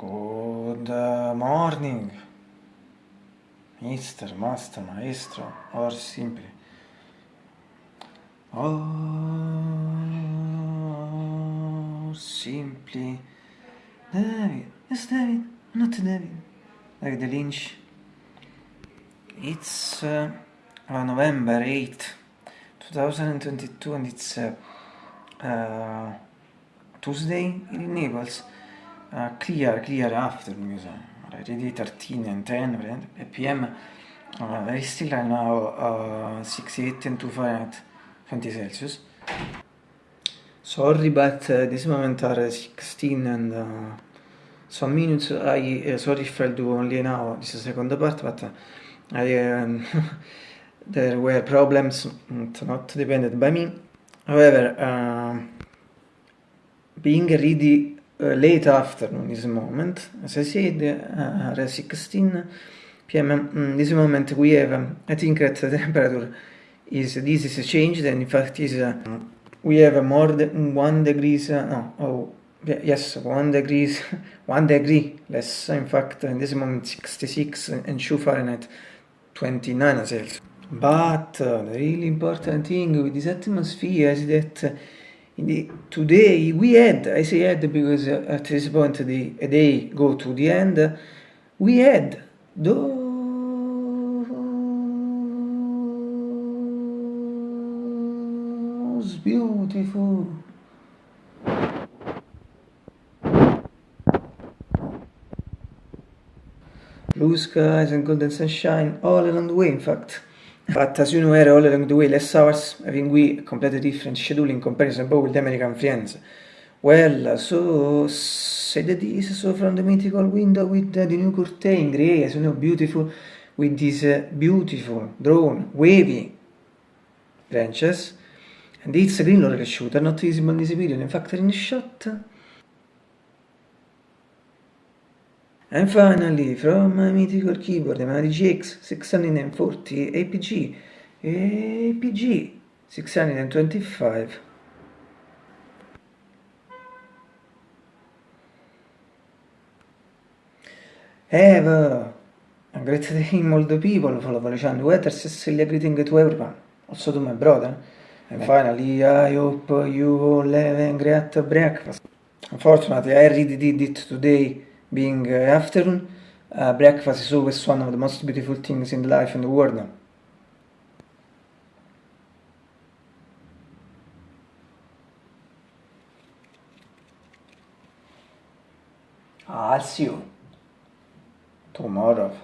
Good morning, Mister, Master, Maestro, or simply. Or simply. David, yes, David, not David. David Lynch. It's uh, November 8th, 2022, and it's uh, uh, Tuesday in Naples. Uh, clear, clear afternoon, already 13 and 10 p.m. Uh, very still right now, uh, 6, 8 and 2 Fahrenheit, 20 Celsius. Sorry, but uh, this moment are 16 and uh, some minutes. I uh, sorry if I'll do only now this second part, but uh, I um, there were problems not dependent by me. However, uh, being ready late afternoon this moment, as I said, uh, at 16 p.m. Mm, this moment we have, um, I think that the temperature is, this is changed and in fact is, uh, we have more than one degrees, uh, no, oh, yes, one degrees, one degree less, in fact, in this moment 66 and 2 Fahrenheit, 29 Celsius. But uh, the really important thing with this atmosphere is that the, today we had, I say had because uh, at this point the a day go to the end, we had those beautiful blue skies and golden sunshine all along the way in fact. But as you know, all along the way, less hours, having we completely different schedule in comparison both with the American friends. Well, so that this so from the mythical window with uh, the new curtain, grey, as you know, beautiful, with these uh, beautiful, drawn, wavy branches. And it's a green laurel shooter, not visible in this video, in fact, in shot. And finally, from my mythical keyboard, Mari GX 640 APG, APG 625. Have a great day, all the people, follow Valiciano Weather, Cecilia greeting to everyone, also to my brother. And finally, I hope you all have a great breakfast. Unfortunately, I already did it today being uh, afternoon, uh, breakfast is always one of the most beautiful things in life and the world now. I'll see you tomorrow.